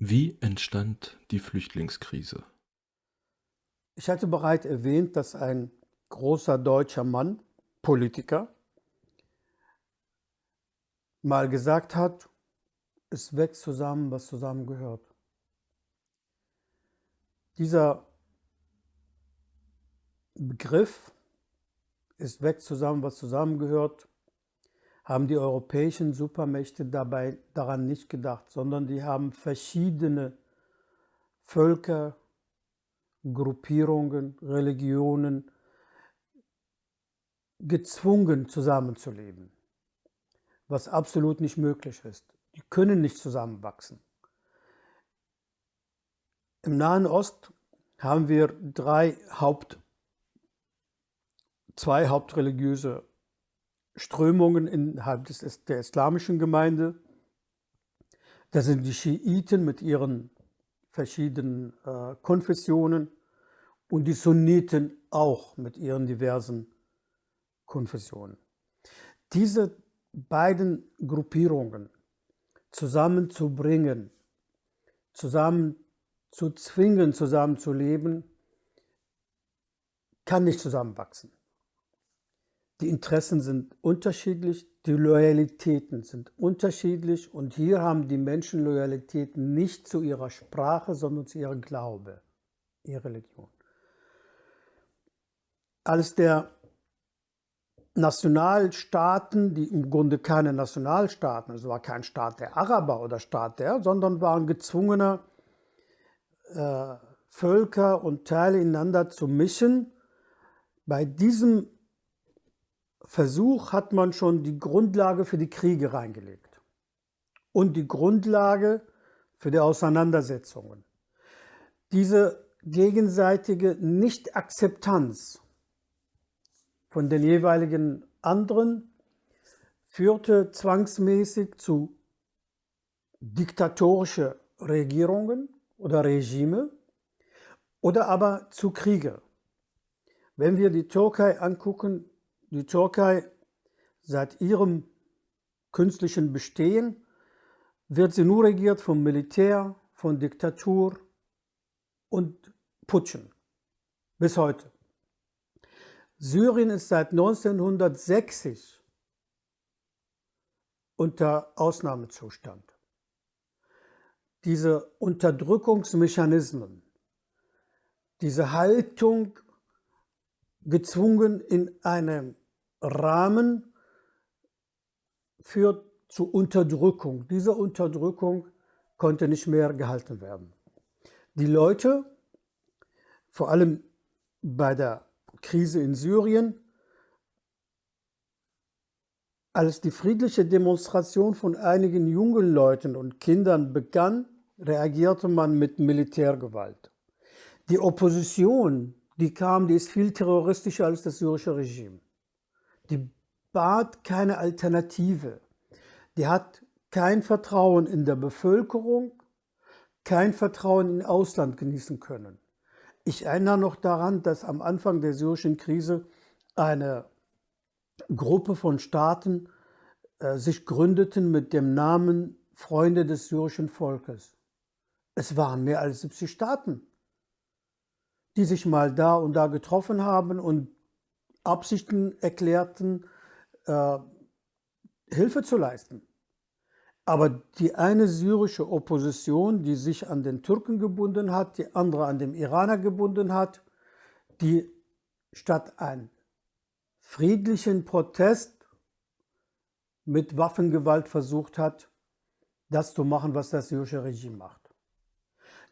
Wie entstand die Flüchtlingskrise? Ich hatte bereits erwähnt, dass ein großer deutscher Mann, Politiker, mal gesagt hat, es wächst zusammen, was zusammengehört. Dieser Begriff, es wächst zusammen, was zusammengehört, haben die europäischen Supermächte dabei daran nicht gedacht, sondern die haben verschiedene Völker, Gruppierungen, Religionen gezwungen zusammenzuleben, was absolut nicht möglich ist. Die können nicht zusammenwachsen. Im Nahen Ost haben wir drei Haupt, zwei hauptreligiöse Strömungen innerhalb des, der islamischen Gemeinde. Das sind die Schiiten mit ihren verschiedenen äh, Konfessionen und die Sunniten auch mit ihren diversen Konfessionen. Diese beiden Gruppierungen zusammenzubringen, zusammen zu zwingen, zusammenzuleben, kann nicht zusammenwachsen. Die Interessen sind unterschiedlich, die Loyalitäten sind unterschiedlich und hier haben die Menschen Loyalitäten nicht zu ihrer Sprache, sondern zu ihrem Glaube, ihrer Religion. Als der Nationalstaaten, die im Grunde keine Nationalstaaten, also war kein Staat der Araber oder Staat der, sondern waren gezwungene äh, Völker und Teile ineinander zu mischen. Bei diesem Versuch hat man schon die Grundlage für die Kriege reingelegt und die Grundlage für die Auseinandersetzungen. Diese gegenseitige Nicht-Akzeptanz von den jeweiligen anderen führte zwangsmäßig zu diktatorische Regierungen oder Regime oder aber zu Kriege. Wenn wir die Türkei angucken, die Türkei seit ihrem künstlichen Bestehen wird sie nur regiert vom Militär, von Diktatur und Putschen. Bis heute. Syrien ist seit 1960 unter Ausnahmezustand. Diese Unterdrückungsmechanismen, diese Haltung gezwungen in einem Rahmen führt zu Unterdrückung. Diese Unterdrückung konnte nicht mehr gehalten werden. Die Leute, vor allem bei der Krise in Syrien, als die friedliche Demonstration von einigen jungen Leuten und Kindern begann, reagierte man mit Militärgewalt. Die Opposition die kam, die ist viel terroristischer als das syrische Regime. Die bat keine Alternative. Die hat kein Vertrauen in der Bevölkerung, kein Vertrauen in Ausland genießen können. Ich erinnere noch daran, dass am Anfang der syrischen Krise eine Gruppe von Staaten äh, sich gründeten mit dem Namen Freunde des syrischen Volkes. Es waren mehr als 70 Staaten die sich mal da und da getroffen haben und Absichten erklärten, äh, Hilfe zu leisten. Aber die eine syrische Opposition, die sich an den Türken gebunden hat, die andere an den Iraner gebunden hat, die statt einen friedlichen Protest mit Waffengewalt versucht hat, das zu machen, was das syrische Regime macht.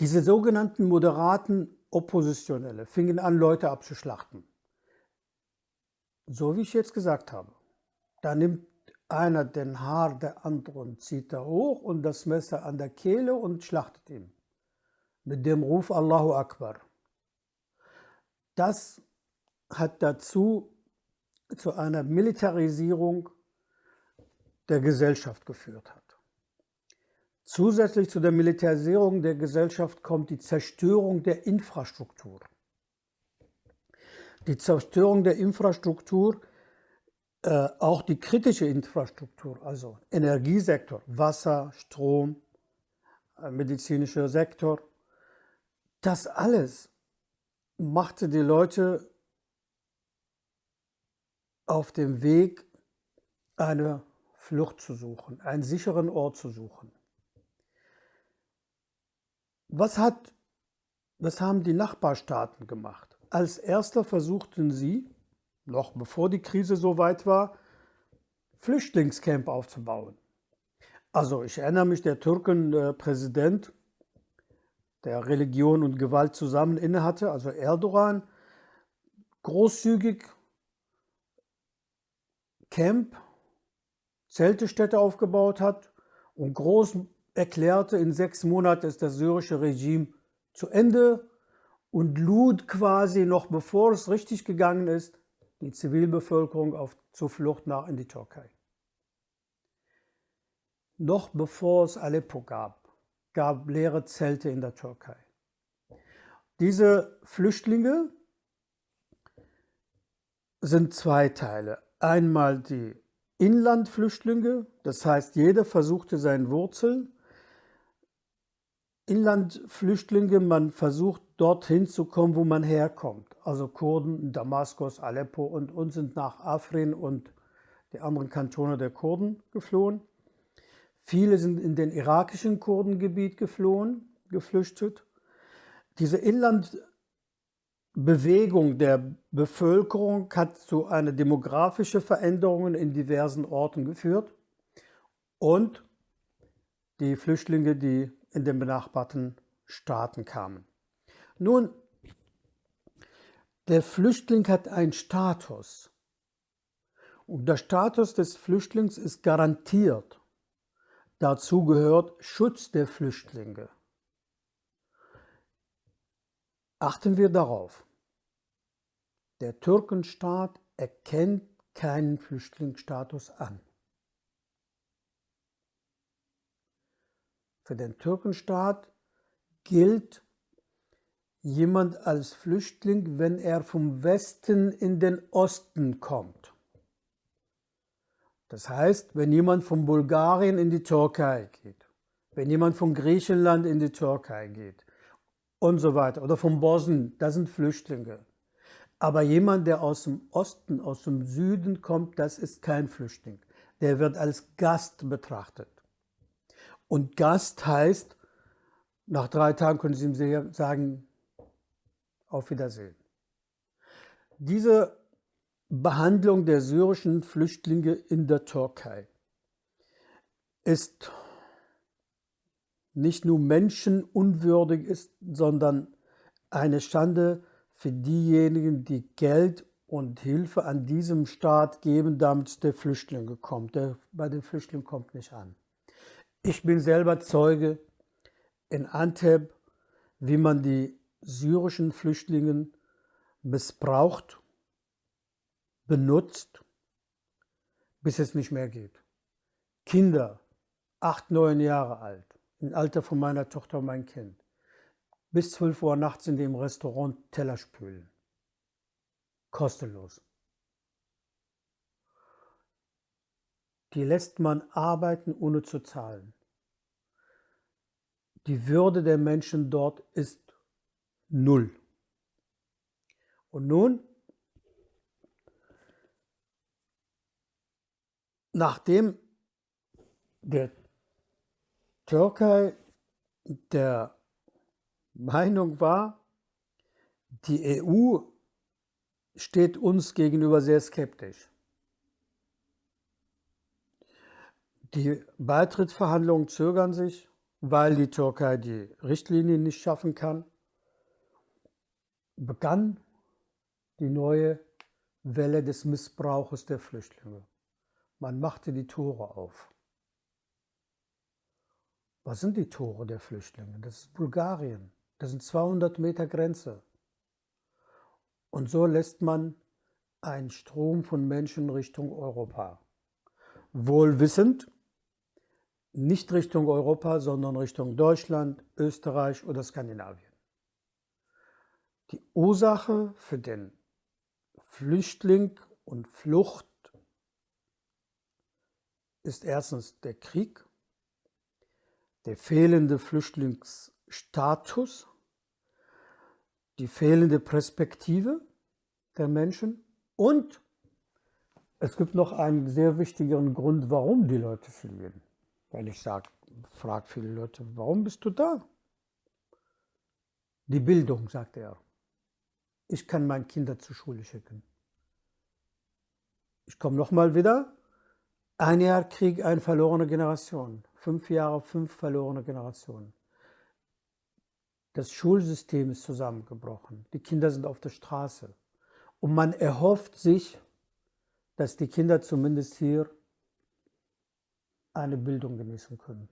Diese sogenannten moderaten Oppositionelle fingen an, Leute abzuschlachten. So wie ich jetzt gesagt habe. Da nimmt einer den Haar der anderen, zieht er hoch und das Messer an der Kehle und schlachtet ihn. Mit dem Ruf Allahu Akbar. Das hat dazu zu einer Militarisierung der Gesellschaft geführt hat. Zusätzlich zu der Militarisierung der Gesellschaft kommt die Zerstörung der Infrastruktur. Die Zerstörung der Infrastruktur, äh, auch die kritische Infrastruktur, also Energiesektor, Wasser, Strom, ein medizinischer Sektor. Das alles machte die Leute auf dem Weg, eine Flucht zu suchen, einen sicheren Ort zu suchen. Was, hat, was haben die Nachbarstaaten gemacht? Als erster versuchten sie, noch bevor die Krise so weit war, Flüchtlingscamp aufzubauen. Also ich erinnere mich, der Türkenpräsident, der Religion und Gewalt zusammen innehatte, also Erdogan, großzügig Camp, Zeltestädte aufgebaut hat und groß erklärte, in sechs Monaten ist das syrische Regime zu Ende und lud quasi noch bevor es richtig gegangen ist, die Zivilbevölkerung auf, zur Flucht nach in die Türkei. Noch bevor es Aleppo gab, gab leere Zelte in der Türkei. Diese Flüchtlinge sind zwei Teile. Einmal die Inlandflüchtlinge, das heißt, jeder versuchte seine Wurzeln. Inlandflüchtlinge, man versucht dorthin zu kommen, wo man herkommt. Also Kurden, Damaskus, Aleppo und uns sind nach Afrin und die anderen Kantone der Kurden geflohen. Viele sind in den irakischen Kurdengebiet geflohen, geflüchtet. Diese Inlandbewegung der Bevölkerung hat zu einer demografischen Veränderung in diversen Orten geführt und die Flüchtlinge, die in den benachbarten Staaten kamen. Nun, der Flüchtling hat einen Status und der Status des Flüchtlings ist garantiert. Dazu gehört Schutz der Flüchtlinge. Achten wir darauf. Der Türkenstaat erkennt keinen Flüchtlingsstatus an. Für den Türkenstaat gilt jemand als Flüchtling, wenn er vom Westen in den Osten kommt. Das heißt, wenn jemand von Bulgarien in die Türkei geht, wenn jemand von Griechenland in die Türkei geht und so weiter, oder von Bosnien, das sind Flüchtlinge. Aber jemand, der aus dem Osten, aus dem Süden kommt, das ist kein Flüchtling. Der wird als Gast betrachtet. Und Gast heißt, nach drei Tagen können Sie ihm sagen, auf Wiedersehen. Diese Behandlung der syrischen Flüchtlinge in der Türkei ist nicht nur menschenunwürdig ist, sondern eine Schande für diejenigen, die Geld und Hilfe an diesem Staat geben, damit der Flüchtling kommt. Der bei den Flüchtlingen kommt nicht an. Ich bin selber Zeuge in Antep, wie man die syrischen Flüchtlinge missbraucht benutzt, bis es nicht mehr geht. Kinder, acht, neun Jahre alt, im Alter von meiner Tochter und mein Kind, bis 12 Uhr nachts in dem Restaurant Teller spülen. Kostenlos. Die lässt man arbeiten, ohne zu zahlen. Die Würde der Menschen dort ist null. Und nun nachdem der Türkei der Meinung war, die EU steht uns gegenüber sehr skeptisch. Die Beitrittsverhandlungen zögern sich, weil die Türkei die Richtlinien nicht schaffen kann. Begann die neue Welle des Missbrauches der Flüchtlinge. Man machte die Tore auf. Was sind die Tore der Flüchtlinge? Das ist Bulgarien. Das sind 200 Meter Grenze. Und so lässt man einen Strom von Menschen Richtung Europa. Wohl wissend, nicht Richtung Europa, sondern Richtung Deutschland, Österreich oder Skandinavien. Die Ursache für den Flüchtling und Flucht ist erstens der Krieg, der fehlende Flüchtlingsstatus, die fehlende Perspektive der Menschen und es gibt noch einen sehr wichtigen Grund, warum die Leute fliehen. Weil ich sage, frage viele Leute, warum bist du da? Die Bildung, sagt er. Ich kann meine Kinder zur Schule schicken. Ich komme nochmal wieder. Ein Jahr Krieg, eine verlorene Generation. Fünf Jahre, fünf verlorene Generationen. Das Schulsystem ist zusammengebrochen. Die Kinder sind auf der Straße. Und man erhofft sich, dass die Kinder zumindest hier eine Bildung genießen können.